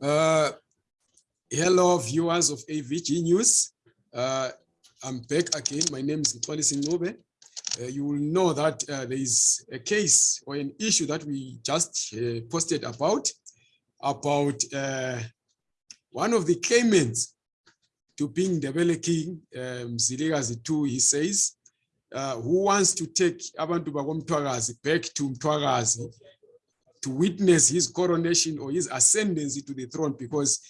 Uh, hello, viewers of AVG News. Uh, I'm back again. My name is Mtwali Sinobe. Uh, you will know that uh, there is a case or an issue that we just uh, posted about, about uh, one of the claimants to being the Bele King, um, Zilikazi 2, he says, uh, who wants to take abantu bakomthwakazi back to Mthwakazi to witness his coronation or his ascendancy to the throne because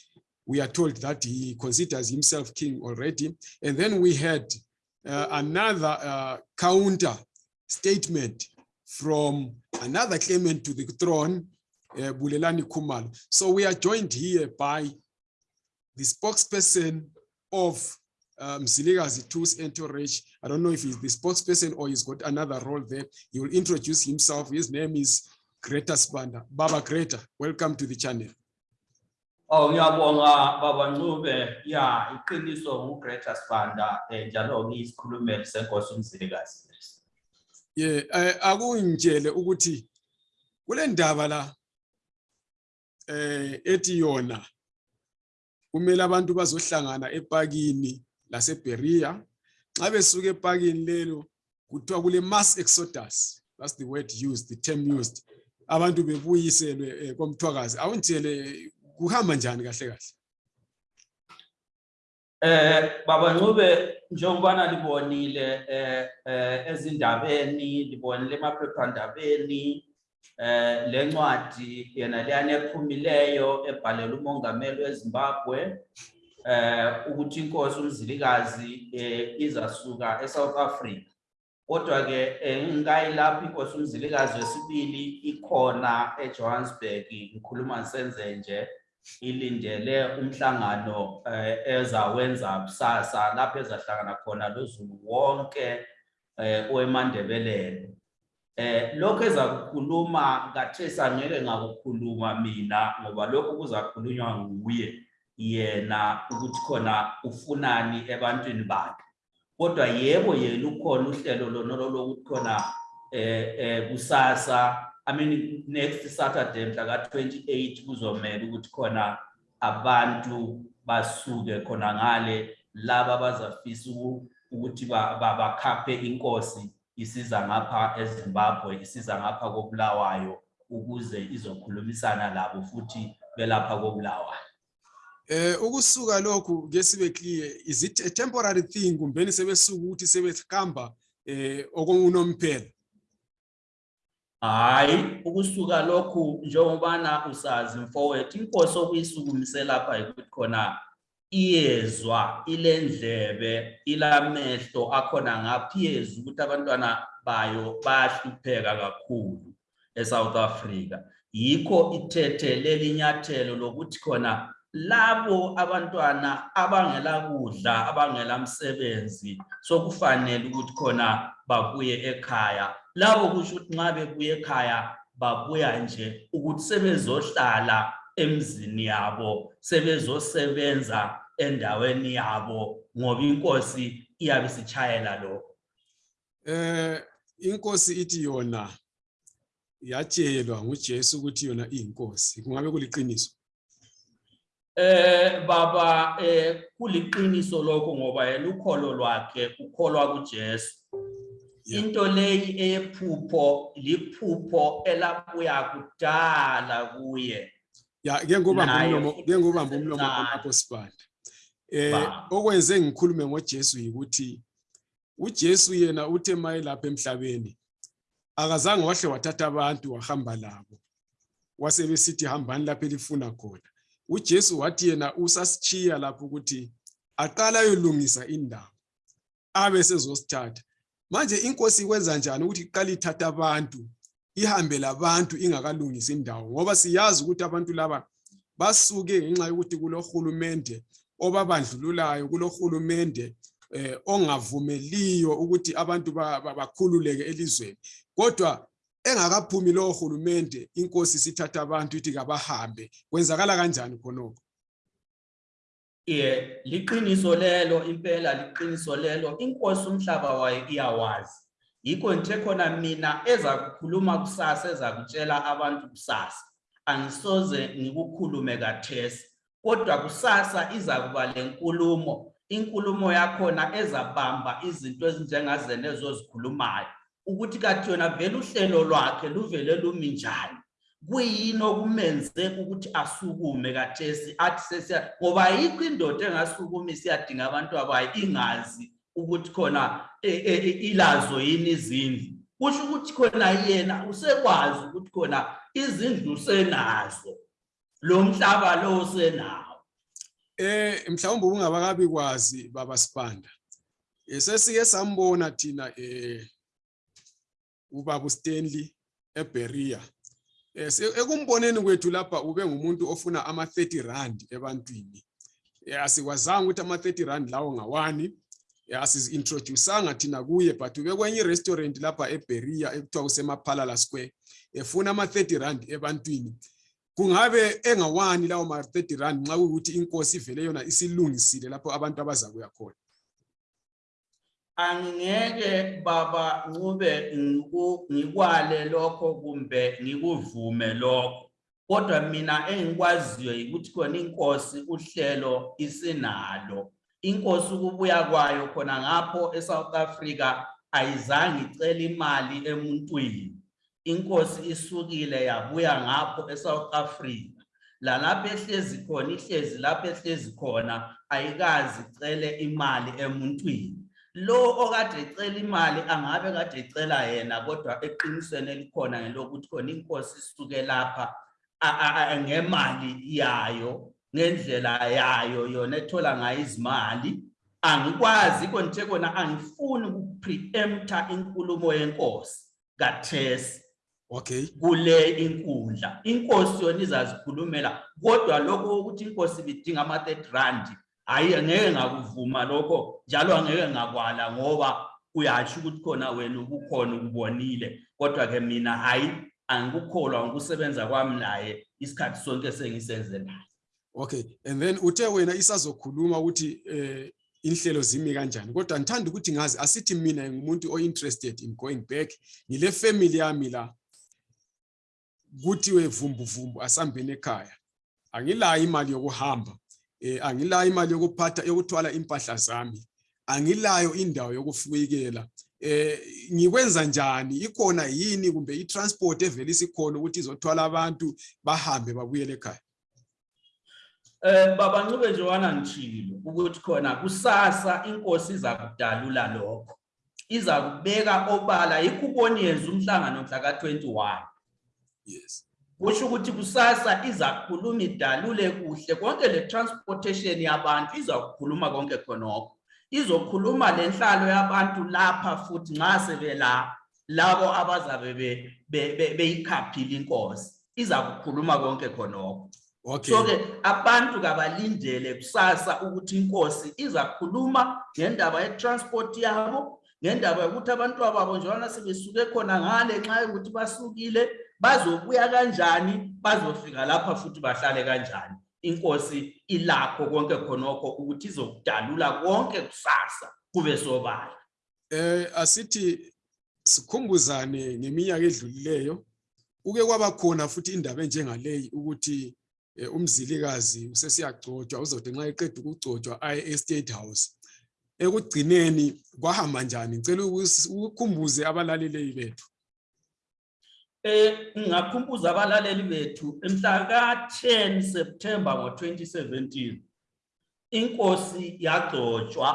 we are told that he considers himself king already. And then we had uh, another uh, counter statement from another claimant to the throne, uh, Bulelani Kumal. So we are joined here by the spokesperson of um, Zilikazi 2's entourage. I don't know if he's the spokesperson or he's got another role there. He will introduce himself. His name is Greta Spanda. Baba Greta, welcome to the channel. Oh ngiyabonga baba Ncube ya iqiniso nguGreta Sibanda eh njalo ngiyisikhulumeli senkosi umzilikazi Yeah, eh, akungitshele ukuthi kule ndaba la eh ethi yona kumele abantu bazohlangana epakini laseBeria nxa besuka epakini lelo kuthiwa kule mass exodus that's the word used the term used abantu bebuyiselwe eh, komthwakazi. Awuntshele kuhamba njani kahle kahle? Eh baba Ncube njengobana libonile eh eh, ezindabeni libonile emaphephandabeni eh lencwadi yena leyana ephumileyo ebhalela umongameli weZimbabwe eh ukuthi inkosi umzilikazi eh izasuka eSouth Africa kodwa ke ngikayi lapha inkosi umzilikazi wesibili ikhona eJohannesburg ngikhuluma ngisenze nje ilindele umhlangano eh, ezawenza kusasa lapho ezahlangana khona lozulu wonke eh oemandebelelo eh lokho ezakukhuluma kathesi angeke ngakukhuluma mina ngoba lokho kuzakhulunywa nguye yena ukuthi khona ufunani ebantwini bakhe. Kodwa yebo yena ukhona uhlelo lona lokuthi khona eh eh kusasa. I mean next Saturday mhla ka28 kuzomela ukuthi khona abantu basuke khona ngale laba bazafisa ukuthi bakhaphe inkosi isiza ngapha eZimbabwe isiza ngapha koBulawayo ukuze izokhulumisana labo futhi belapha koBulawayo. Eh ukusuka lokhu ke sibe clear is it a temporary thing? Kumbeni sebesuka ukuthi sebehamba eh okunomphela hayi ukusuka lokhu njengobana usazi mfowethu inkosi okuyisukumise lapha ukuthi khona iyezwa ilendlebe ilamehlo akhona ngaphiyezwa ukuthi abantwana bayo bayahlupheka kakhulu eSouth Africa. Yikho ithethe lelinyathelo lokuthi khona labo abantwana abangela kudla abangela msebenzi sokufanele ukuthi khona babuye ekhaya. Labo kusho ukuthi nxa bebuye ekhaya babuya nje ukuthi sebezohlala emzini yabo sebezosebenza endaweni yabo ngoba inkosi iyabe sitshayela lo eh inkosi ithi yona yatshelwa nguJesu ukuthi yona iyinkosi. Kungabe kuliqiniso? Eh baba eh kuliqiniso lokho ngoba yena ukholo lwakhe ukholwa kuJesu. Into leyi eyephupho liphupho elabuya kudala kuye. Ya ke ngobamba umlomo ke ngobamba umlomo lapho sibanda eh okwenze ngikhulume ngoJesu ukuthi uJesu yena uthe maye lapha emhlabeni akazange wahle wathatha abantu wahamba labo. Wasebesithi hambani lapha elifuna khona. uJesu wathi yena usasichiya lapho ukuthi aqala ayolungisa indawo abe sezosithatha. Manje inkosi ikwenza njani ukuthi iqala ithatha abantu ihambe labantu ingakalungisi indawo? Ngoba siyazi ukuthi abantu laba basuke ngenxa yokuthi kulohulumende obabandlululayo kulohulumende eh, ongavumeliyo ukuthi abantu bakhululeke elizweni. Kodwa engakaphumi lowo hulumende inkosi sithatha abantu ithi kabahambe. Kwenzakala kanjani khonokho? Ye liqiniso lelo impela liqiniso lelo. Inkosi umhlaba wayo iyawazi. Yikho nje khona mina eza kukhuluma kusasa eza kutshela abantu kusasa. Angisoze ngikukhulume kathesi kodwa kusasa iza kuba lenkulumo inkulumo yakhona ezabamba izinto ezinjengazena ezozikhulumayo. Ukuthi kathi yona vele uhlelo lwakhe luvele lumi njani. Kuyini okumenze ukuthi asukume kathesi athi sesiya ngoba ayikho indoda engasukumi siyadinga abantu abayo ingazi ukuthi khona e- e- e- ilazo yini izindlu. Kusho ukuthi khona yena usekwazi ukuthi khona izindlu senazo lo mhlaba lo senawo Eh mhlawumbe ungabakabi kwazi baba Sibanda. Sesike sambona thina eh ubaba uStanley eBeria. Eh ekumboneni kwethu lapha ube ngumuntu ofuna ama 30 rand ebantwini. Eh asikwazanga ukuthi ama 30 rand lawo ngawani. Eh asizintroduceanga thina kuye but ube kwenye restaurant lapha eBeria ekuthiwa kusemaphalala square. Efuna ama 30 rand ebantwini. kungabe engawani lawo ma 30 rand nxa kuyikuthi inkosi ivele yona isilungisile lapho abantu abazakuya khona angingeke baba ncube ngikwale lokho kumbe ngikuvume lokho. Kodwa mina engikwaziyo ukuthi khona inkosi uhlelo isinalo. Inkosi ukubuya kwayo khona ngapho eSouth Africa ayizange icela imali emuntwini. Inkosi isukile yabuya ngapho eSouth Africa. Lalapho ehlezi khona ihlezi lapho ehlezi khona ayikazi icele imali emuntwini. Lo okade ecela imali angabe kade ecela yena kodwa eqinisweni elikhona ngelokuthi khona inkosi isuke lapha ngemali yayo ngendlela yayo yona ethola ngayo izimali. Angikwazi konje kona angifuni ukupreempta inkulumo yenkosi kathesi. Okay. Kule inkundla. Inkosi yona izazikhulumela kodwa lokho ukuthi inkosi ibidinga ama-30 rand hayi angeke ngakuvuma lokho njalo angeke ngakwala ngoba uyasho ukuthi khona wena ukukhona ukubonile. Kodwa-ke mina hayi angikukholwa ngokusebenza kwami naye isikhathi sonke sengisenze naye. Okay and then uthe wena isazokhuluma ukuthi eh inhlelo zimi kanjani? Kodwa ngithanda ukuthi ngazi asithi mina ngumuntu ointerested in going back. Ngile family yami la kuthiwe vumbuvumbu vumbu asambeni ekhaya. Angilayo imali yokuhamba eh angilayo imali yokuphatha yokuthwala impahla zami. Angilayo indawo yokufikela eh ngikwenza njani? Ikhona yini? Kumbe itransport evela isikhona ukuthi izothwala abantu bahambe babuyele ekhaya? Eh baba Ncube Jowana ngishilo ukuthi khona kusasa inkosi iza kudalula lokho. Iza kubeka obala ikuboni yenza umhlangano mhla ka21. yes. Kusho ukuthi kusasa iza kukhuluma idalule kuhle konke le transportation yabantu izakukhuluma konke khonokho. Izokhuluma lenhlalo yabantu lapha futhi nxa sebela labo abazabe be- be- be- beyikhaphile inkosi. Iza kukhuluma konke khonokho. okay So ke abantu kabalindele kusasa ukuthi inkosi izakhuluma ngendaba yetransport yabo ngendaba yokuthi abantu babo njengoba sebesuke khona ngale nxa yokuthi basukile bazobuya kanjani? Bazofika lapha futhi bahlale kanjani? Inkosi ilakho konke khonokho ukuthi izokudalula konke kusasa kube sobala. Eh asithi sikhumbuzane ngeminyaka edlulileyo. Uke kwaba khona futhi indaba enjengaleyi ukuthi eh, umzilikazi usesiyagcotshwa uzode nxa eqeda ukugcotshwa aye estate house. Ekugcineni kwahamba njani? Ngicela ukukhumbuze abalaleli bethu ngingakhumbuza abalaleli bethu emhla ka-10 September ngo-2017 inkosi yagcotshwa.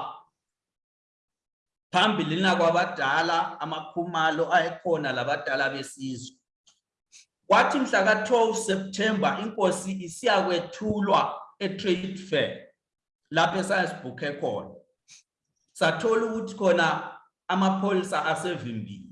Phambili kwabadala amakhumalo ayekhona labadala besizwe. Kwathi mhla ka-12 September inkosi isiyakwethulwa e-trade fair lapho esayasibhukhe khona. Sathola ukuthi khona amapholisa asevimbile.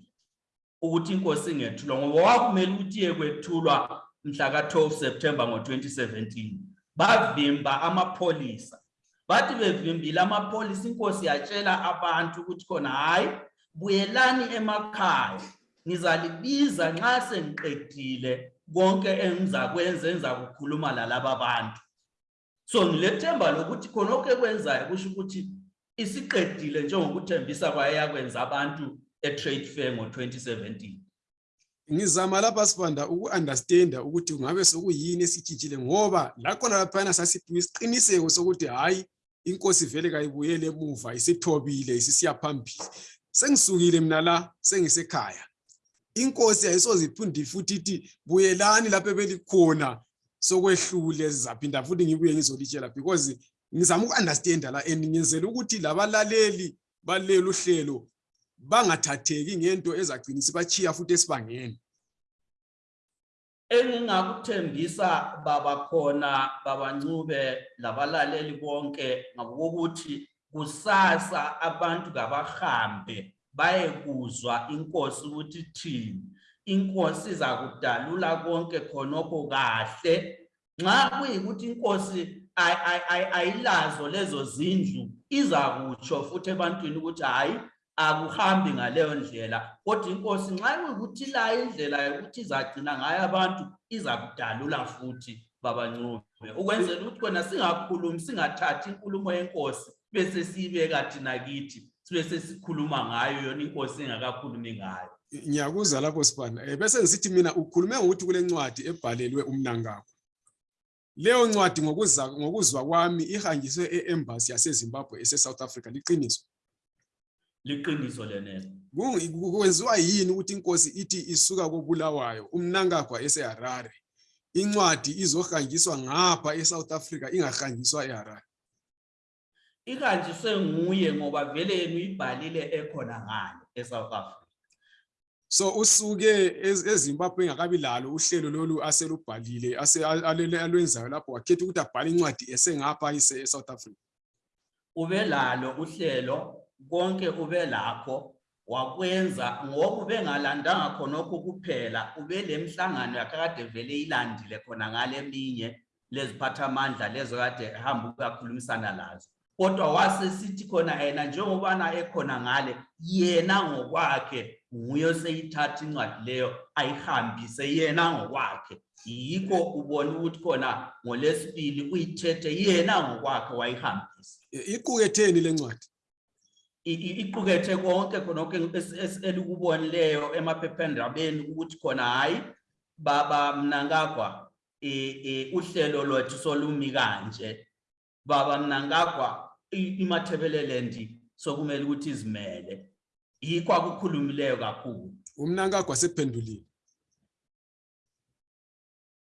Ukuthi inkosi ingethulwa ngoba wakumele ukuthi iye kwethulwa mhla ka-12 September ngo-2017 bavimba amapholisa. Bathi bevimbile amapholisa inkosi yatshela abantu ukuthi khona hayi buyelani emakhaya. Ngizalibiza nxa sengiqedile konke engizakwenza engizakukhuluma lalaba bantu. So ngilethemba lokuthi khonokho ekwenzayo kusho ukuthi isiqedile njengokuthembisa kwaye yakwenza abantu e-trade fair ngo-2017 ngizama lapha sibanda uku-understanda ukuthi kungabe sokuyini esitshintshile ngoba lakhona laphayana sasiphiwe isiqiniseko sokuthi hhayi inkosi vele kayibuyele emuva isithobile isisiya phambili. Sengisukile mina la sengisekhaya. Inkosi ayisoze iphinde futhi ithi buyelani lapho ebelikhona sokwehlule zaphinda futhi ngibuye ngizolitshela. Because ngizama uku-understanda la and ngenzela ukuthi labalaleli balelu uhlelo bangathatheki ngento ezagcina isibachiya futhi esibangeni. Engingakuthembisa baba khona babancube labalaleli bonke ngabokuthi kusasa abantu kabahambe bayekuzwa inkosi ukuthi thini inkosi iza kudalula konke khonokho kahle. Nxa kuyikuthi inkosi ay- ay- ay- ayilazo lezo zindlu iza kutsho futhi ebantwini ukuthi hhayi akuhambi ngaleyo ndlela. Kodwa inkosi nxa kuyikuthi layo indlela yokuthi izagcina ngayo abantu iza kudalula futhi babancube. Ukwenzela ukuthi khona singakhulumi singathathi inkulumo yenkosi bese siyibeka thina kithi sibe sesikhuluma ngayo yona inkosi engakakhulumi ngayo. Ngiyakuzwa lapho sibanda um bese ngisithi mina ukhulume ngokuthi kule ncwadi ebhalelwe umnankakho leyo ncwadi ngokuzwa kwami ihanjiswe e-embassy yasezimbabwe ese-south africa liqiniso liqiniso lenelo Kungu- ku- kwenziwa yini ukuthi inkosi ithi isuka kobulawayo umnankagwa eseharare incwadi izohanjiswa ngapha e-south africa ingahanjiswa eharare? Ihanjiswe nguye ngoba vele yena uyibhalile ekhona ngale eSouth Africa. So usuke ez- ezimbabwe engakabi lalo uhlelo lolu aselubhalile ase- alele- alwenzayo lapho wakhetha ukuthi abhale incwadi esengapha ise- e-south africa. Ube lalo uhlelo konke ube lakho wakwenza ngoba ubengalandanga khonokho kuphela ube lemhlangano yakade vele ilandile khona ngale eminye leziphathamandla lezo kade hamba ukuyakhulumisana lazo kodwa wasesithi khona yena njengobana ekhona ngale yena ngokwakhe nguye oseyithatha incwadi leyo ayihambise yena ngokwakhe. Yikho ubona ukuthi khona ngolesibili uyithethe yena ngokwakhe wayihambisa I- iquketheni le ncwadi iqukethe konke khonokho es- es- elikubonileyo emaphephandabeni ukuthi khona hayi baba mnankagwa eh, uhlelo lwethu solumi kanje. Baba mnankagwa i- imathebeleland sokumele ukuthi izimele. Yikho akukhulumileyo kakhulu. Umnankagwa sephendulile?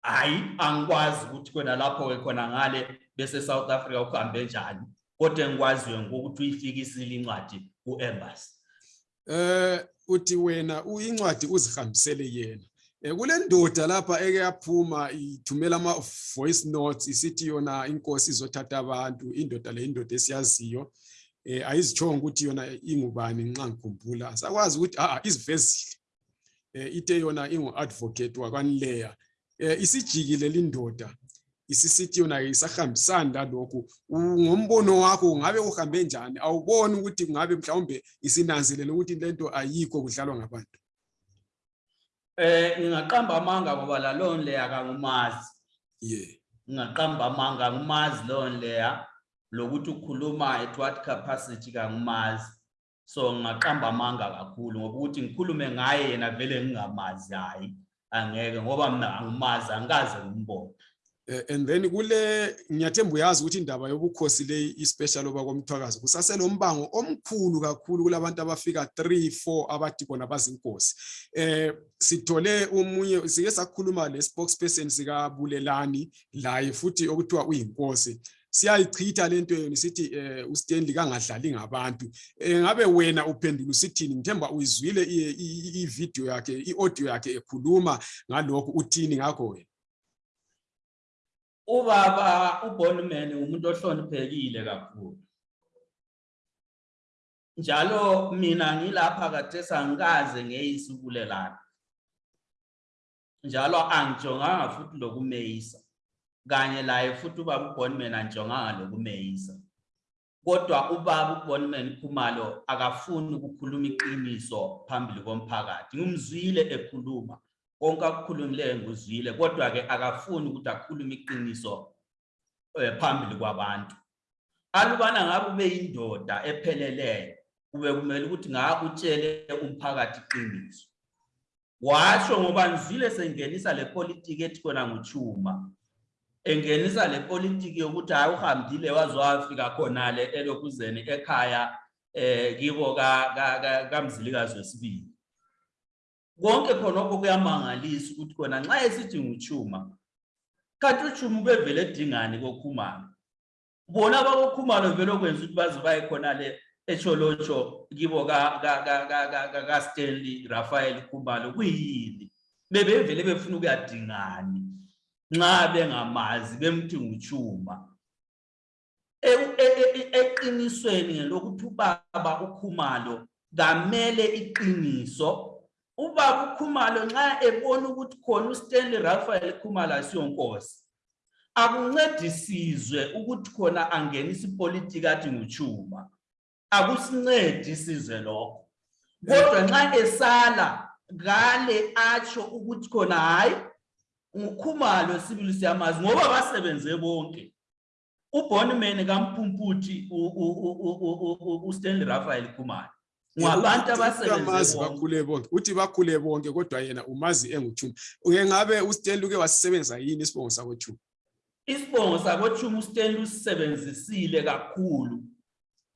Hayi angikwazi ukuthi khona lapho ke khona ngale bese South Africa ukuhambe njani. Kodwa engikwaziyo ngokuthi uyifikisile incwadi ku-embassy. Eh uthi wena incwadi uzihambisele yena. Eh, kule ndoda lapha eke yaphuma ithumela ama voice notes isithi yona inkosi izothatha abantu indoda le indoda esiyaziyo. Eh ayizitshongo ukuthi yona ingubani nxa ngikhumbula. Sakwazi ukuthi a izivezile. Eh ithe yona ingu advocate wakwanleya. Eh isijikile lindoda isisithi yona isahambisani lalokhu ngombono wakho ungabe uhambe njani awuboni ukuthi kungabe mhlawumbe isinanzelele ukuthi lento ayikho kudlalwa ngabantu Eh ngingaqamba amanga ngoba la loan leya akangumazi. yeah Ngingaqamba amanga ngumazi loan leya lokuthi ukhuluma at what capacity kangumazi. So ngingaqamba amanga kakhulu ngoba ukuthi ngikhulume ngaye yena vele ngingamazi hayi angeke ngoba mina angimazi angikaze ngimbone. Eh, and then kule ngiyathemba uyazi ukuthi indaba yobukhosi le ispecial oba komthwakazi kusaselombango omkhulu kakhulu kulabantu abafika 3 4 abathi bona bazinkosi eh sithole umunye sike sakhuluma le spokesperson sika Bulelani laye futhi okuthiwa uyinkosi siyayichitha lento yona sithi eh uStanley kangadlali ngabantu eh ngabe wena uphendula usithini ngithemba uyizwile i- i i- video yakhe iaudio yakhe ekhuluma ngalokho uthini ngakho wena Ubaba uBonman umuntu ohloniphekile kakhulu. Njalo mina ngilapha kade sangikaze ngeyisukulelana. Njalo angijonganga futhi lokumeyisa. Kanye laye futhi ubaba uBonman angijonganga lokumeyisa. Kodwa ubaba uBonman Khumalo akafuni ukukhuluma iqiniso phambili komphakathi. Ngimzwile ekhuluma konke akukhulumileyo nguzwile kodwa ke akafuni ukuthi akhulume iqiniso eh, phambili kwabantu. Alubana ngabe ube yindoda epheleleyo kube kumele ukuthi ngakutshele umphakathi iqiniso. Washo ngoba ngizwile sengenisa le politiki ethi kona nguchuma engenisa le politiki yokuthi hayi uhambile waze wafika khonale elokuzeni ekhaya eh kibo ka ka- ka- kamzilikazi wesibili. Konke khonokho kuyamangalisa ukuthi kona nxa esithi nguchuma kanti uchuma ubevele edingani kokhumalo? Bona bakokhumalo vele okwenza ukuthi baze baye khonale echolotsho kibo ka ka ka ka ka ka ka Stanley Raphael Khumalo kuyini? Bebevele befuna ukuyadingani nxa bengamazi bemthi nguchuma E- e- e- eqinisweni ngelokuthi ubaba ukhumalo kamele iqiniso ubaba ukhumalo nxa ebona ukuthi khona uStanley Raphael Khumalo asiyonkosi akuncedisizwe ukuthi khona angenisa ipolitiki athi nguchuma akusincedi isizwe lokho. Kodwa nxa esala ngale atsho ukuthi khona hayi ngukhumalo sibili siyamazi ngoba basebenze bonke. Ubonman u- ustanley raphael khumalo. Ngabantu abasebenze bakhule bonke uthi bakhule bonke kodwa yena umazi enguchuma uke ngabe uStanley uke wasisebenzisa yini isibongo sakochuma isibongo sakochuma ustanley usisebenzisile kakhulu.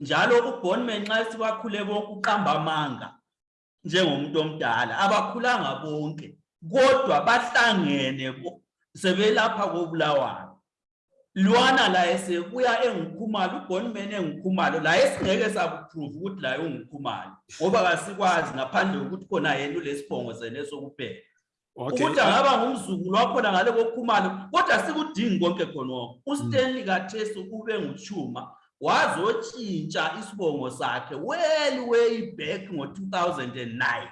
Njalo ubonman nxa sibakhule bonke uqamba amanga njengomuntu omdala. Abakhulanga bonke kodwa bahlangene sebelapha kobulawayo. Lwana laye sebuya engukhumalo ubonman engukhumalo laye singeke sakuprove ukuthi laye ungukhumalo ngoba kasikwazi ngaphandle kokuthi khona yena ulesibongo seneso kuphela okay. Ukuthi angaba ngumzukulu wakhona ngale kokhumalo kodwa sikudingi konke khonokho ustanley kathesi ube nguchuma wazotshintsha isibongo sakhe well way back ngo-2009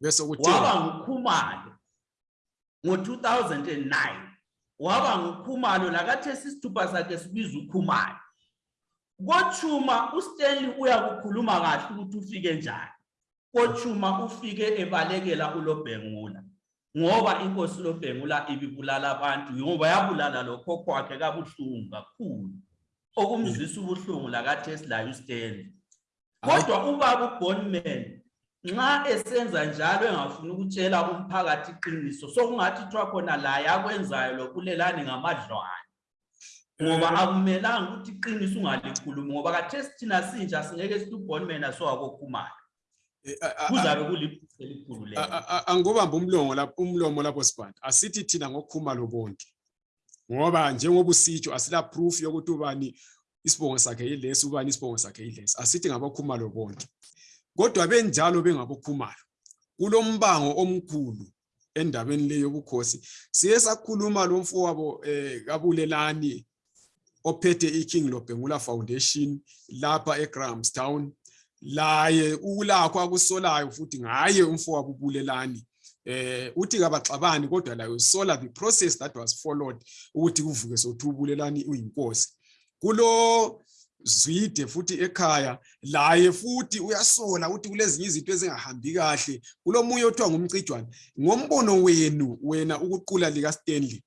bese kuthini waba ngukhumalo ngo-2009 waba ngukhumalo lakathesi isithupha sakhe sibiza ukhumalo. Kochuma ustanley uyakukhuluma kahle ukuthi ufike njani. Kochuma ufike ebalekela ulobhengula ngoba inkosi lobhengula ibibulala abantu ngoba yabulala lokhokho wakhe kabuhlungu kakhulu. Okumzwisa ubuhlungu lakathesi laye ustanley kodwa ubaba ubonman nxa esenza njalo engafuni ukutshela umphakathi iqiniso sokungathi kuthiwa khona laye akwenzayo lobulelani ngamadlwane. Ngoba akumelanga ukuthi iqiniso ungalikhulumi ngoba kathesi thina sinja singeke sithi ubonman asowakokhumalo Eh, kuzabe kuliphutha elikhulu a- lelo. a- a- angibambe umlomo lapho umlomo lapho sibanda. Asithi thina ngokhumalo bonke. Ngoba njengoba usitsho asila proof yokuthi ubani isibongo sakhe yilesi ubani isibongo sakhe yilesi. Asithi ngabokhumalo bonke kodwa benjalo bengabokhumalo kulombango omkhulu endabeni leyo yobukhosi. Siye sakhuluma lo mfowabo eh kabulelani ophethe iKing Lobhengula Foundation lapha eGrahamstown laye ulakho akusolayo futhi ngaye umfowabo ubulelani eh uthi kabaxabani kodwa laye usola the process that was followed ukuthi kuvuke sothubulelani uyinkosi. Kulo zwide futhi ekhaya laye futhi uyasola ukuthi kulezinye izinto ezingahambi kahle. Kulomunye othiwa ngumcijwane. Ngombono wenu wena ukuqula lika Stanley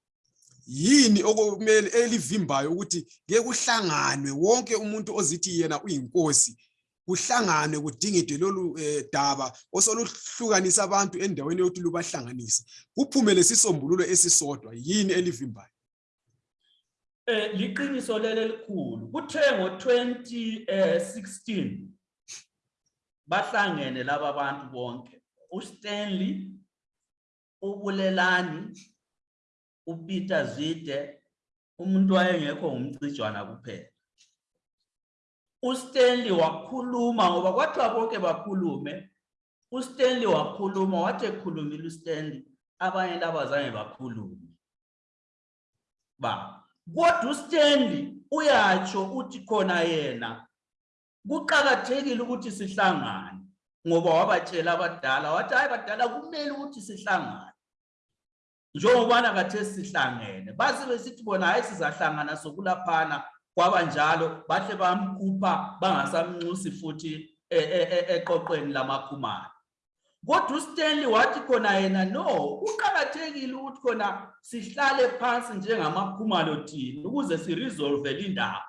yini okumele elivimbayo ukuthi ke kuhlanganwe wonke umuntu ozithi yena uyinkosi? Kuhlanganwe kudingidwe lolu eh, daba osoluhlukanisa abantu endaweni yokuthi lubahlanganise. Kuphume lesisombululo esisodwa yini elivimbayo? Eh liqiniso lele likhulu kuthe ngo-2016 bahlangene laba bantu bonke. uStanley ubulelani uPeter Zide umuntu wayengekho ngumcijwana kuphela. uStanley wakhuluma ngoba kwathiwa bonke bakhulume uStanley wakhuluma wathi ekhulumile uStanley abanye laba zange bakhulume. Ba kodwa uStanley uyatsho uthi khona yena kuqakathekile ukuthi sihlangane ngoba wabatshela abadala wathi hayi badala kumele ukuthi sihlangane. Njengobana kathesi sihlangene base besithi bona hayi sizahlangana sokulaphana kwabanjalo bahle bamkhupha bangasamnxusi futhi e- e- e- eqoqweni lamakhumalo. Kodwa uStanley wathi khona yena no kuqakathekile ukuthi khona sihlale phansi njengamakhumalo thina ukuze siresolve lindaba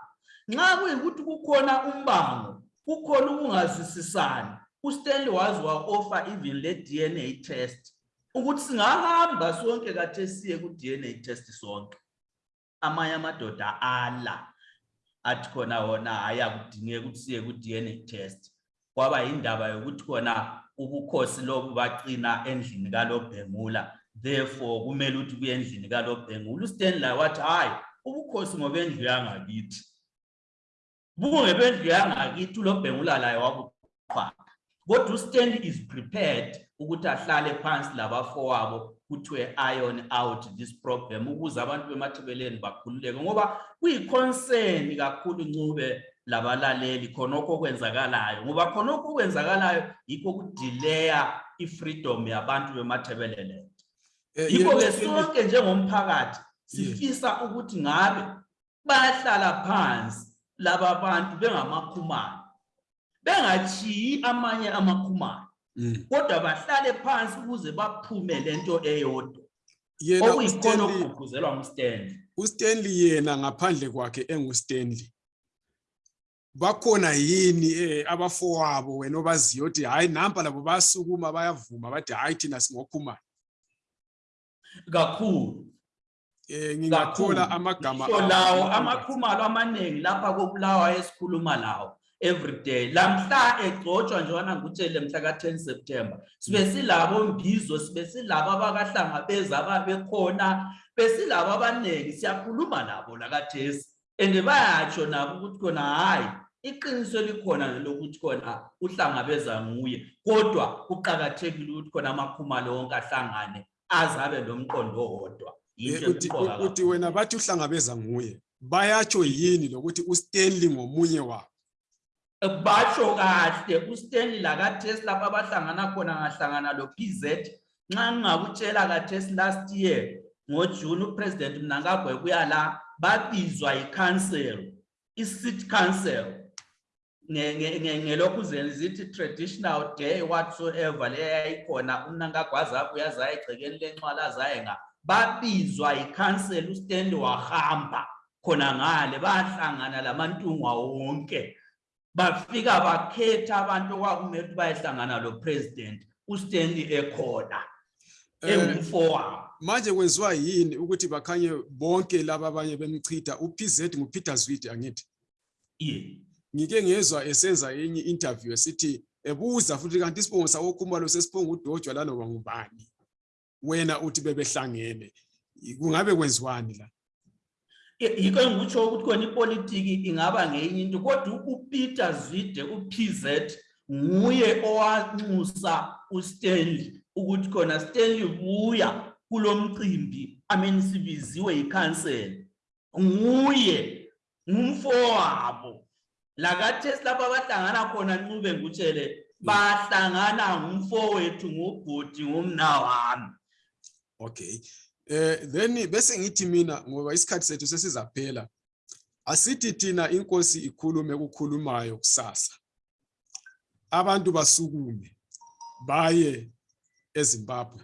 nxa kuyikuthi kukhona umbango kukhona ukungazwisisani uStanley wazi wa-offer even le DNA test ukuthi singahamba sonke kathe siye ku-DNA test sonke. Amanye amadoda ala athi khona wona hhayi akudingeki ukuthi siye ku-DNA test. Kwaba indaba yokuthi khona ubukhosi lobu baqina endlini kalobhengula. Therefore kumele ukuthi kuye endlini kalobhengula. Ustanley wathi hhayi ubukhosi ngobendlu yangakithi. Bungebendlu yangakithi ulobhengula laye wabuqhwaga kodwa ustanley is prepared ukuthi ahlale phansi labafowabo kuthiwe iron out this problem ukuze abantu bemathebeleni bakhululeke ngoba kuyiconcern kakhulu ncube labalaleli khonokho okwenzakalayo ngoba khonokho okwenzakalayo yikho ukudileya i-freedom yabantu bemathebelele. Eh, yikho-ke sonke njengomphakathi sifisa ukuthi ngabe bayahlala phansi laba bantu bengamakhumane bengachiyi amanye amakhumane Mm. kodwa bahlale phansi ukuze baphume lento eyodwa. Yena okuyikhona okugqugquzelwa ngustanley. uStanley yena ngaphandle kwakhe enguStanley bakhona yini eh abafowabo wena obaziyo ukuthi hayi nampa labo bayasukuma bayavuma bathi hayi thina singokhumana kakhulu. Eh ngingathola Kakhulu. amagama lawo ama- amakhumalo amaningi lapha kobulawa esikhuluma lawo everyday lamhla egcotshwa njengoba ngikutshele mhla ka-10 september sibe silabo mbizo sibe silabo abakahlangabeza ababekhona besilabo abaningi siyakhuluma nabo lakathesi and bayatsho nabo ukuthi khona hhayi iqiniso likhona lokuthi khona uhlangabeza nguye kodwa kuqakathekile ukuthi khona amakhumalo wonke ahlangane azabe lomqondo owodwa. Eh, uthi wena bathi uhlangabeza nguye bayatsho yini lokuthi uStanley ngomunye wabo? Basho kahle uStanley lakaThesi lapha abahlangana khona ngahlangana lo-PZ nxa ngingakutshela kaThesi last year ngoJune uPresident Mnangagwa kuya la babizwa i-council i-city council. Nge- nge- nge- ngelokhuzeni zithi traditional day whatsoever leyayikhona umnangagwa azabuya azaye egcekeni lenxwala azaye nga babizwa i-council uStanley wahamba khona ngale bahlangana lamantungwa wonke. Bafika bakhetha abantu okwakumele ukuthi bayehlangana lo president uStanley ekhona Eh, engumfowabo manje kwenziwa yini ukuthi bakhanye bonke laba abanye bemchitha? uPZ nguPeter Zwide angithi. Ngike ngezwa esenza enye interview esithi ebuza futhi kanti isibongo sawo Khumalo sesibonga udojwa lanoba ngubani? Wena uthi bebehlangene. Kungabe kwenziwani la? Yikho engikutsho ukuthi khona ipolitiki ingaba ngeyinye into kodwa uPeter Zwide uPZ nguye owanxusa uStanley ukuthi khona Stanley buya kulomcimbi amen sibiziwe yicouncil nguye ngumfowabo lakathesi lapha abahlangana khona ncube ngutshele bahlangana ngumfowethu ngubhuti ngumnawami Okay. Eh then bese ngithi mina ngoba isikhathi sethu sesizaphela. Asithi thina inkosi ikhulume ukukhulumayo kusasa. Abantu basukume baye eZimbabwe.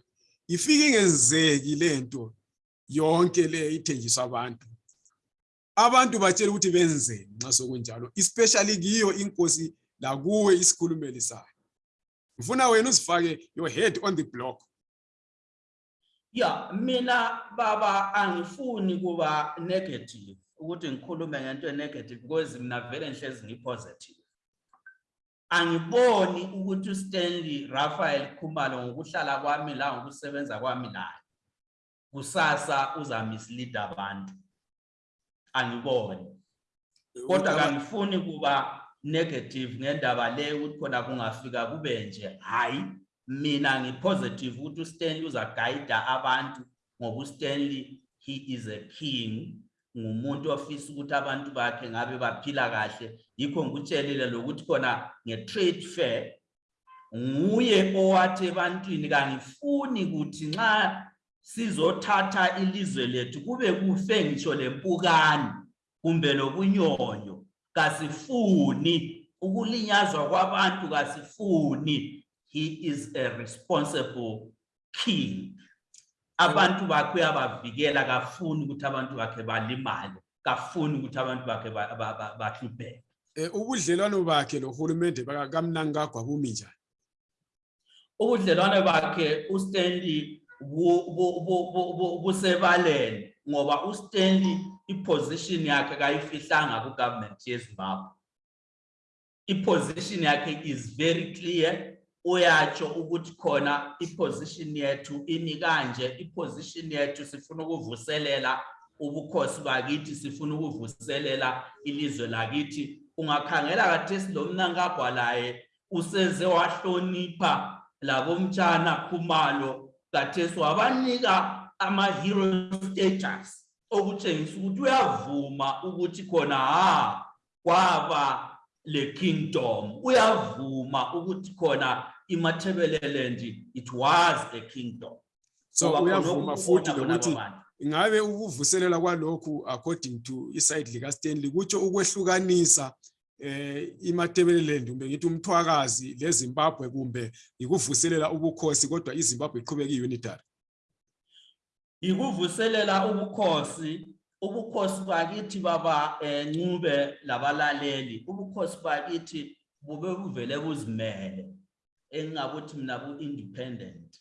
Ifike ingenzeki lento yonke le ithenjiswa abantu. Abantu batshela ukuthi benzeni nxa sokunjalo, especially kiyo inkosi la kuwe isikhulumeli sayo. Ngifuna wena uzifake your head on the block. Ya, mina baba angifuni kuba negative ukuthi ngikhulume ngento negative because mina vele ngihlezi ngipositive. Angiboni ukuthi uStanley Raphael Khumalo ngokuhlala kwami la ngokusebenza kwami la kusasa uzamislead abantu. Angiboni. Kodwa kangifuni kuba negative ngendaba le ukuthi khona kungafika kube nje hayi mina ngipositive ukuthi uStanley uzaguide abantu ngoba uStanley he is a king ngumuntu ofisa ukuthi abantu bakhe ngabe baphila kahle. Yikho ngikutshelile lokuthi khona nge-trade fair nguye owathi ebantwini kangifuni ukuthi nxa sizothatha ilizwe lethu kube kufe ngisho lempukane kumbe lobunyonyo kasifuni ukulinyazwa kwabantu kasifuni. He is a responsible king. Abantu bakhe uyabavikela kafuni ukuthi abantu bakhe balimale kafuni ukuthi abantu bakhe ba- ba- ba- bahlupheke. Eh ubudlelwano bakhe lohulumende baka- kaMnangagwa bumi njani? ubudlelwane bakhe uStanley bu- bu- bu- bu- bu- busebaleni ngoba uStanley iposition yakhe kayifihlanga kugovernment yeZimbabwe. Iposition yakhe is very clear. Uyatsho ukuthi khona iposition yethu imi kanje iposition yethu sifuna ukuvuselela ubukhosi bakithi sifuna ukuvuselela ilizwe lakithi. Ungakhangela kathesi lo mnankagwa laye useze wahlonipha labomtshana khumalo kathesi wabanika ama-hero status okutshengisa ukuthi uyavuma ukuthi khona ha kwaba le kingdom uyavuma ukuthi khona imathebeleland it was a kingdom. So uyavuma futhi lokuthi bona abantu. ngabe ukuvuselela kwalokhu according to iside lika Stanley kutsho ukwehlukanisa eh iMatabeleland kumbe ngithi umthwakazi leZimbabwe kumbe ikuvuselela ubukhosi kodwa iZimbabwe iqhubeka iunitary? Ikuvuselela ubukhosi ubukhosi bakithi baba eh, ncube labalaleli. Ubukhosi bakithi bube buvele buzimele. Engingakuthi mina bu-independent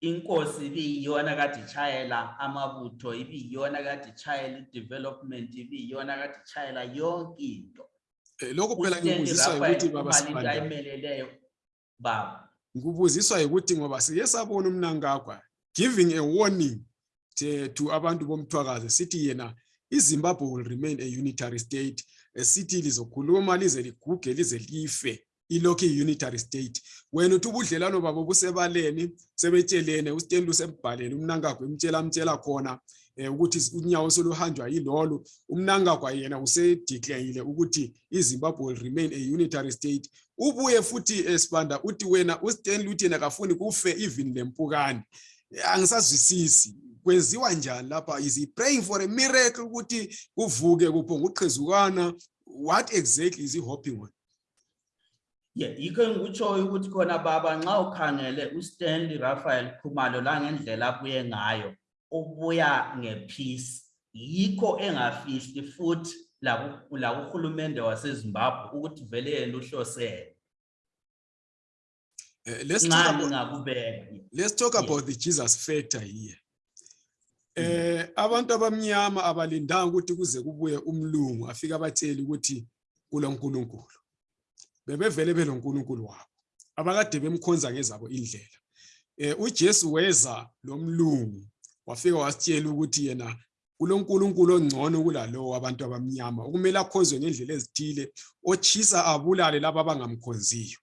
inkosi ibiyiyona kade itshayela amabutho ibiyiyona kade itshayela i-development ibiyiyona kade itshayela yonke into. Eh, lokho phela Raphael ukuthi baba Khumalo into Sibanda ayimeleleyo baba. Ngikubuziswa ukuthi ngoba siye sabona umnankagwa giving a warning. To, abantu bomthwakazi sithi yena iZimbabwe will remain a unitary state. Esithi lizokhuluma lize liguge lize life. Ilokhu i-unitary state. Wena uthi ubudlelwano babo busebaleni sebetshelene uStanley usembhalele umnankagwa emtshela amtshela khona eh, ukuthi unyawo soluhanjwa yilolu. Umnankagwa yena usedeclareile ukuthi iZimbabwe will remain a unitary state. Ubuye futhi esibanda uthi wena uStanley uthi yena kafuni kufe even lempukane Eh, angisazwisisi. Kwenziwa njani lapha? Is he praying for a miracle ukuthi kuvuke kuphonga uqhezukana? What exactly is he hoping on? Yeah, yikho engikutshoyo ukuthi khona baba nxa ukhangele uStanley Raphael Khumalo la ngendlela abuye ngayo ubuya ngepeace. Yikho engafihli futhi la ku- la kuhulumende waseZimbabwe ukuthi vele yena uhlosele. Eh, let's talk about, let's talk about the Jesus factor here. Eh abantu abamnyama abalindanga ukuthi kuze kubuye umlungu afike abatshele ukuthi kulonkulunkulu. Bebevele belonkulunkulu wabo. Abakade bemkhonza ngezabo indlela. Eh uJesu weza lomlungu wafika wasitshela ukuthi yena kulonkulunkulu ongcono kulalowo wabantu abamnyama. Okumele akhonzwe ngendlela ezithile ochisa abulale laba abangamkhonziyo.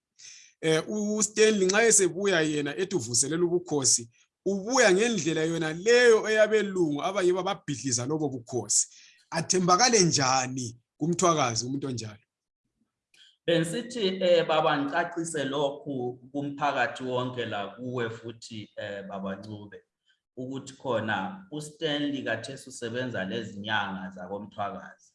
Eh uStanley nxa esebuya yena ethi uvuselela ubukhosi ubuya ngendlela yona leyo eyabelungu abayibo ababhidliza lobo bukhosi. Athembakale njani kumthwakazi umuntu onjalo? Bensithi eh baba ngicacise lokhu kumphakathi wonke la kuwe futhi eh baba Ncube ukuthi khona uStanley kathesi usebenza lezinyanga zakomthwakazi.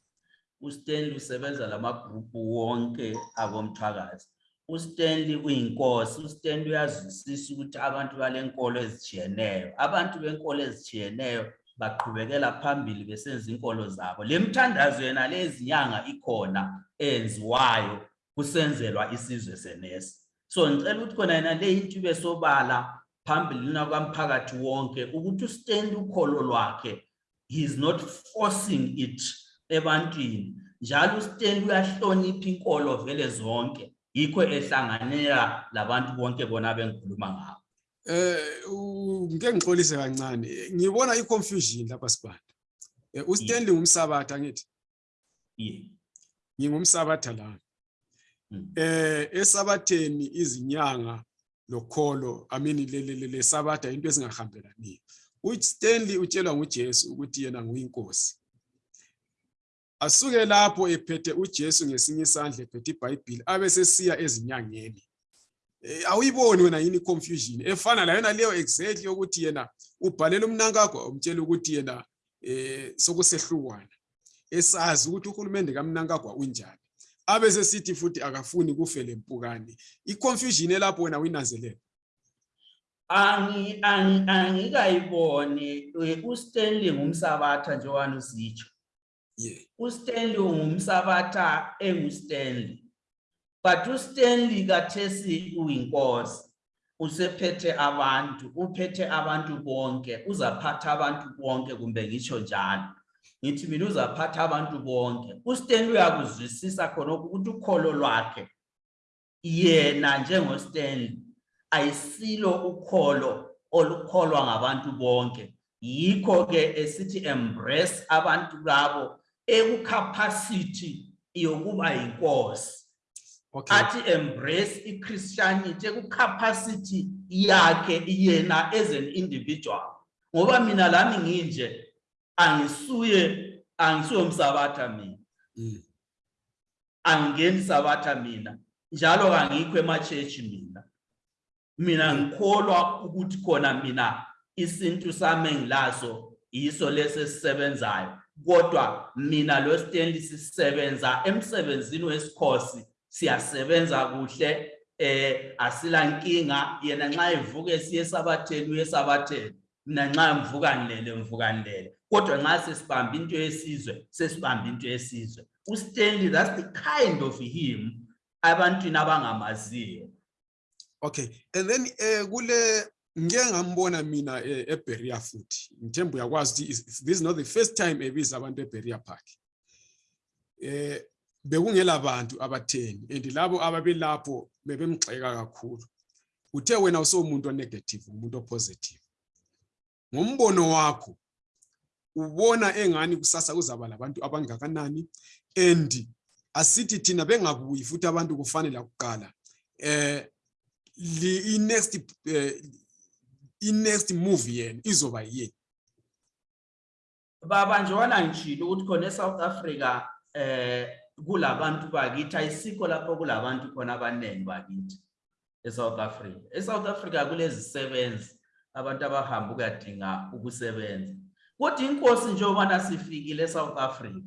uStanley usebenza lamagrupu wonke akomthwakazi. uStanley uyinkosi uStanley uyazwisisa ukuthi abantu balenkolo ezijiyeneyo abantu benkolo ezijiyeneyo baqhubekela phambili besenza inkolo zabo. Lemthandazo yena lezinyanga ikhona enziwayo kusenzelwa isizwe senesi. So ngicela ukuthi khona yena le into besobala phambili kwamphakathi wonke ukuthi uStanley ukholo lwakhe he is not forcing it ebantwini. Njalo uStanley uyahlonipha inkolo vele zonke yikho ehlanganela labantu bonke bona bengikhuluma ngabo eh u- ngike ngixolise kancane. Ngibona iconfusion lapha sibanda Eh, uStanley ngumsabatha ngithi yeah. ngingumsabatha la. Mm. eh esabatheni izinyanga lokholo i mean le- le le- le sabatha into ezingahambelani uStanley utshelwa nguJesu ukuthi yena nguyinkosi. Asuke lapho ephethe uJesu ngesinye isandla ephethe iBhayibheli abe sesiya ezinyangeni. Eh, awuyiboni wena yini confusion efana la yona leyo exactly ukuthi yena ubhalela umnankagwa umtshela ukuthi yena eh sokusehlukwana. Esazi ukuthi uhulumende kamnankagwa unjani abe sesithi futhi akafuni kufe lempukane. Iconfusion elapho wena uyinanzelela Angi angi angikayiboni. uStanley ngumsabatha njengoba usitsho. Yeah uStanley ngumsabatha enguStanley. But uStanley kathesi uyinkosi usephethe abantu uphethe abantu bonke uzaphatha abantu bonke kumbe ngitsho njalo. Ngithi mina uzaphatha abantu bonke. uStanley uyakuzwisisa khonokho ukuthi ukholo lwakhe yena njengoStanley ayisilo ukholo olukholwa ngabantu bonke. Yikho ke esithi embrace abantu labo ekucapacity yokuba inkosi Okay, athi embrace iChristianity ekucapacity yakhe yena as an individual. Ngoba mina lami nginje angisuye angisuye umsabatha mina. Mm. angingeni sabatha mina njalo kangikho emachechi mina. Mina ngikholwa ukuthi khona mina isintu sami engilaso yiso lesesisebenzayo kodwa mina lo Stanley sisebenza emsebenzini wesikhosi siyasebenza kuhle eh asila nkinga. Yena nxa evuka esiye esabatheni uyesabatheni mina nxa ngivuka ngilele ngivuka ngilele. Kodwa nxa sesibamba into yesizwe sesibamba into yesizwe. uStanley that's the kind of him abantwini abangamaziyo. Okay. And then eh kule ngike ngambona mina eh, eBeria futhi. Ngithemba uyakwazi ukuthi is- is- this is not the first time ebiza abantu eBeria Park. Eh bekungela abantu abatheni and labo ababelapho bebemgxeka kakhulu. Uthe wena usomuntu onegative, umuntu opositive. Ngombono wakho ubona engani kusasa kuzaba labantu abangakanani and asithi thina bengabuyi futhi abantu kufanele kuqala eh li next eh, i next move yena izoba yini baba njengoba ngishilo ukuthi khona eSouth Africa eh kulabantu bakithi? Ayisikho lapho kulabantu khona abaningi bakithi eSouth Africa. eSouth Africa kulezisebenzi abantu abahamba ukuyadinga ukusebenza. Kodwa inkosi njengoba sifikile eSouth Africa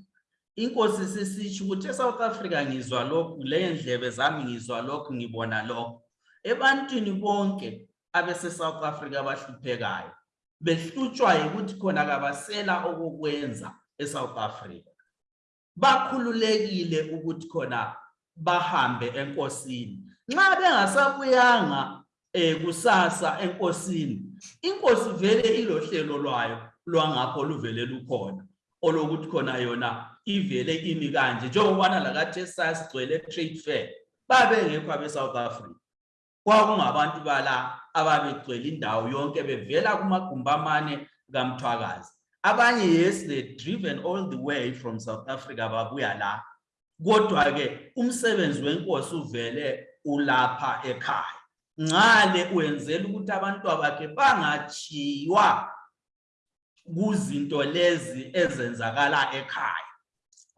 inkosi sisitsho ukuthi eSouth Africa ngizwa lokhu le ndlebe zami ngizwa lokhu ngibona lokhu ebantwini bonke abese South Africa abahluphekayo behlutshwa ukuthi khona kabasela okukwenza eSouth Africa. Bakhululekile ukuthi khona bahambe enkosini. Nxa bengasabuyanga eh kusasa enkosini inkosi vele ilohlelo lwayo lwangapho luvele lukhona olokuthi khona yona ivele imi kanje njengobana lakathi esasigcwele trade fair babengekho abe South Africa. Kwakungabantu bala ababegcwele indawo yonke bevela kumagumbi amane kamthwakazi. Abanye yes they driven all the way from South Africa babuya la. Kodwa ke umsebenzi wenkosi uvele ulapha ekhaya. Ngale wenzela ukuthi abantu bakhe bangachiywa kuzinto lezi ezenzakala ekhaya.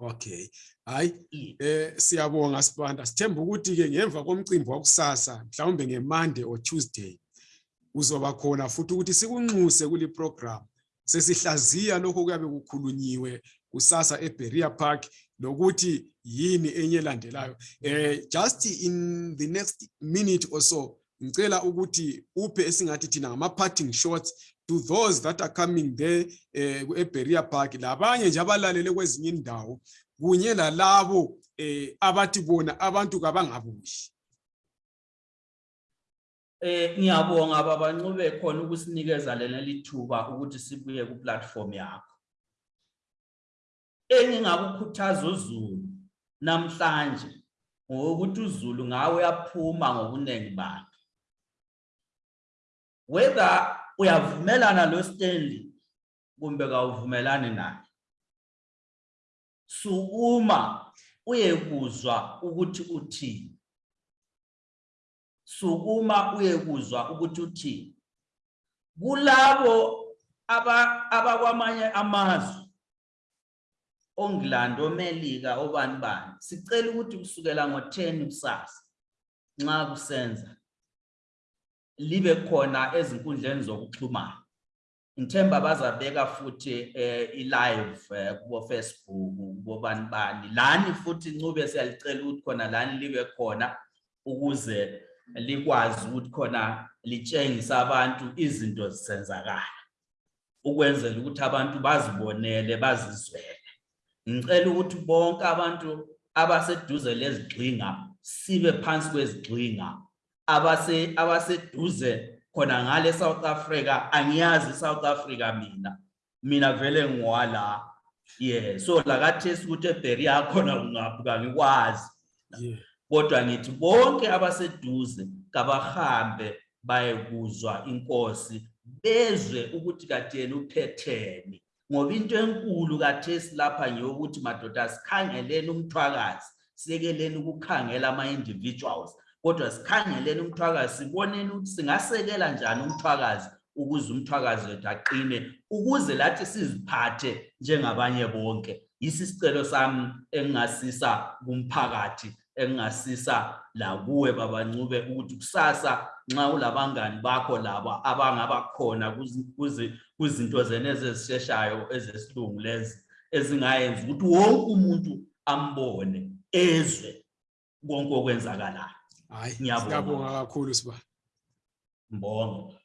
Okay hayi eh siyabonga sibanda. Sithemba ukuthi ke ngemva komcimbi wakusasa mhlawumbe ngemonday or tuesday uzoba khona futhi ukuthi sikunxuse kuli program. Sesihlaziya lokho kuyabe kukhulunyiwe kusasa eBeria Park lokuthi yini enye elandelayo. Eh just in the next minute or so ngicela ukuthi uphe esingathi thina ngama parting shots to those that are coming there eh eBeria Park labanye nje abalalele kwezinye indawo kunye lalabo eh abathi bona abantu kabangabushi Eh ngiyabonga baba Ncube khona ukusinikeza lena lithuba ukuthi sibuye ku platform yakho. Engingakukhuthaza uZulu namhlanje ngokuthi uZulu ngawe uyaphuma ngobunengi bakhe. Whether uyavumelana lo Stanley kumbe kawuvumelani naye. Sukuma uyekuzwa ukuthi uthini. sukuma uyekuzwa ukuthi uthini kulabo aba abakwamanye amazwe oNgilandi oMelika obani bani sicela ukuthi kusukela ngo10 kusasa nxa kusenza libe khona ezinkundleni zokuxhumana. Ngithemba bazabeka futhi eh, i-live eh, kubo Facebook kubo bani. Bani lani futhi ncube siyalicela ukuthi khona lani libe khona ukuze likwazi ukuthi khona litshengisa abantu izinto zisenzakala ukwenzela ukuthi abantu bazibonele bazizwele. Ngicela ukuthi bonke abantu abaseduze lezigxinga sibe phansi kwezigxinga. Abase abaseduze khona ngale South Africa angiyazi South Africa mina. Mina vele ngiwala yeah so lakathesi ukuthi eBeria khona kungaphi kangikwazi kodwa ngithi bonke abaseduze kabahambe bayekuzwa inkosi bezwe ukuthi kade yena uphetheni. Ngoba into enkulu kathesi lapha ngeyokuthi madoda sikhangeleni umthwakazi siyekeleni ukukhangela ama-individuals. Kodwa sikhangeleni umthwakazi siboneni ukuthi singasekela njani umthwakazi ukuze umthwakazi wethu aqine ukuze lathi siziphathe njengabanye bonke. Yisi isicelo sami engingasisa kumphakathi engingasisa lakuwe babancube ukuthi kusasa nxa ulabangani bakho labo abangaba khona kuzinto zena ezizisheshayo ezesilungu lezi ezingayenza ukuthi wonke umuntu ambone ezwe konke okwenzakalayo. Hayi, Ngiyabonga. kakhulu siba. mbongo